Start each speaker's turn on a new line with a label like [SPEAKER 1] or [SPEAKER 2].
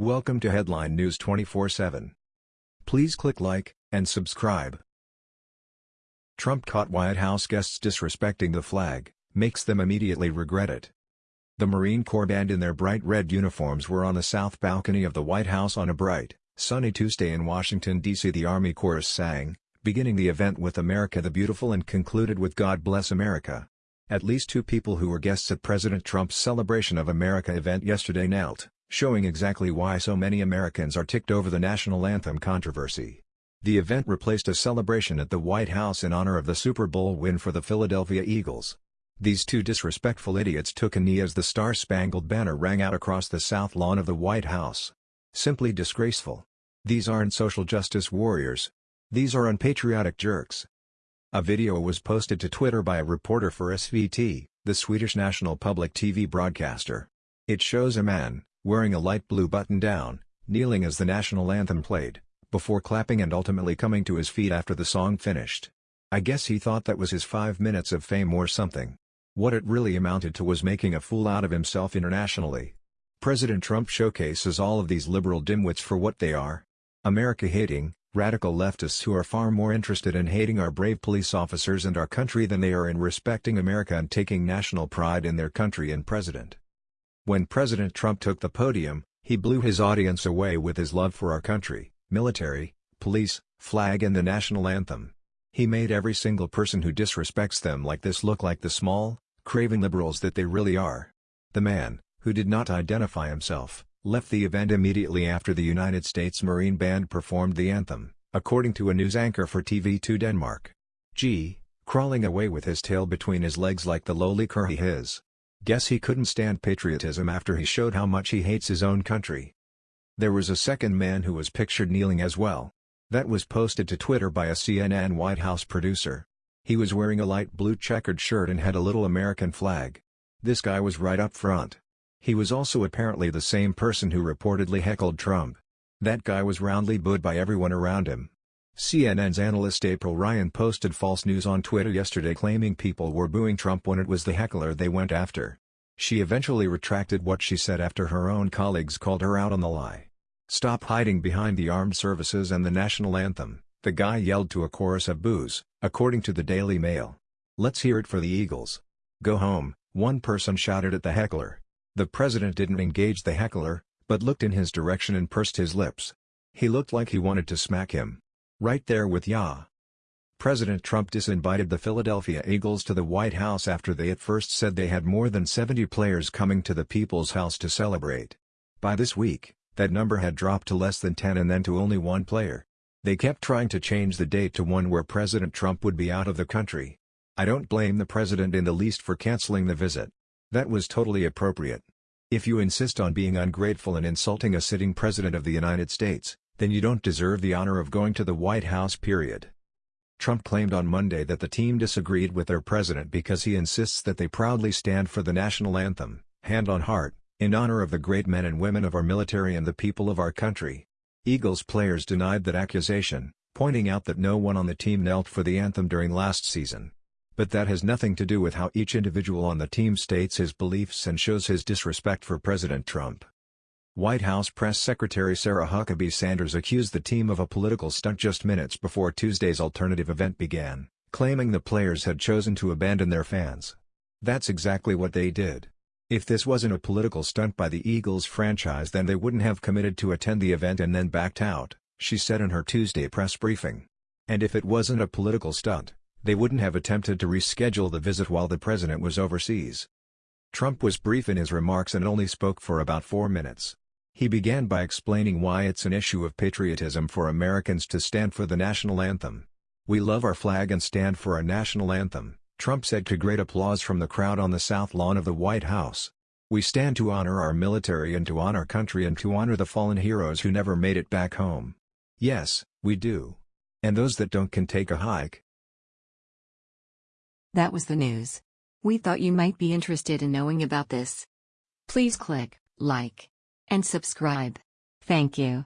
[SPEAKER 1] Welcome to Headline News 24/7. Please click like and subscribe. Trump caught White House guests disrespecting the flag, makes them immediately regret it. The Marine Corps band in their bright red uniforms were on the south balcony of the White House on a bright, sunny Tuesday in Washington, D.C. The Army Chorus sang, beginning the event with America the Beautiful and concluded with God Bless America. At least two people who were guests at President Trump's Celebration of America event yesterday knelt showing exactly why so many Americans are ticked over the national anthem controversy. The event replaced a celebration at the White House in honor of the Super Bowl win for the Philadelphia Eagles. These two disrespectful idiots took a knee as the Star-Spangled Banner rang out across the south lawn of the White House. Simply disgraceful. These aren't social justice warriors. These are unpatriotic jerks. A video was posted to Twitter by a reporter for SVT, the Swedish national public TV broadcaster. It shows a man, wearing a light blue button-down, kneeling as the national anthem played, before clapping and ultimately coming to his feet after the song finished. I guess he thought that was his five minutes of fame or something. What it really amounted to was making a fool out of himself internationally. President Trump showcases all of these liberal dimwits for what they are. America-hating, radical leftists who are far more interested in hating our brave police officers and our country than they are in respecting America and taking national pride in their country and president. When President Trump took the podium, he blew his audience away with his love for our country, military, police, flag and the national anthem. He made every single person who disrespects them like this look like the small, craving liberals that they really are. The man, who did not identify himself, left the event immediately after the United States Marine Band performed the anthem, according to a news anchor for TV2 Denmark. G, crawling away with his tail between his legs like the lowly cur he is. Guess he couldn't stand patriotism after he showed how much he hates his own country. There was a second man who was pictured kneeling as well. That was posted to Twitter by a CNN White House producer. He was wearing a light blue checkered shirt and had a little American flag. This guy was right up front. He was also apparently the same person who reportedly heckled Trump. That guy was roundly booed by everyone around him. CNN's analyst April Ryan posted false news on Twitter yesterday claiming people were booing Trump when it was the heckler they went after. She eventually retracted what she said after her own colleagues called her out on the lie. Stop hiding behind the armed services and the national anthem, the guy yelled to a chorus of boos, according to the Daily Mail. Let's hear it for the Eagles. Go home, one person shouted at the heckler. The president didn't engage the heckler, but looked in his direction and pursed his lips. He looked like he wanted to smack him. Right there with ya. President Trump disinvited the Philadelphia Eagles to the White House after they at first said they had more than 70 players coming to the People's House to celebrate. By this week, that number had dropped to less than 10 and then to only one player. They kept trying to change the date to one where President Trump would be out of the country. I don't blame the president in the least for canceling the visit. That was totally appropriate. If you insist on being ungrateful and insulting a sitting president of the United States, then you don't deserve the honor of going to the White House period. Trump claimed on Monday that the team disagreed with their president because he insists that they proudly stand for the national anthem, hand on heart, in honor of the great men and women of our military and the people of our country. Eagles players denied that accusation, pointing out that no one on the team knelt for the anthem during last season. But that has nothing to do with how each individual on the team states his beliefs and shows his disrespect for President Trump. White House Press Secretary Sarah Huckabee Sanders accused the team of a political stunt just minutes before Tuesday's alternative event began, claiming the players had chosen to abandon their fans. That's exactly what they did. If this wasn't a political stunt by the Eagles franchise then they wouldn't have committed to attend the event and then backed out, she said in her Tuesday press briefing. And if it wasn't a political stunt, they wouldn't have attempted to reschedule the visit while the president was overseas. Trump was brief in his remarks and only spoke for about four minutes. He began by explaining why it's an issue of patriotism for Americans to stand for the national anthem. We love our flag and stand for our national anthem, Trump said to great applause from the crowd on the south lawn of the White House. We stand to honor our military and to honor country and to honor the fallen heroes who never made it back home. Yes, we do. And those that don't can take a hike.
[SPEAKER 2] That was the news. We thought you might be interested in knowing about this. Please click like and subscribe. Thank you.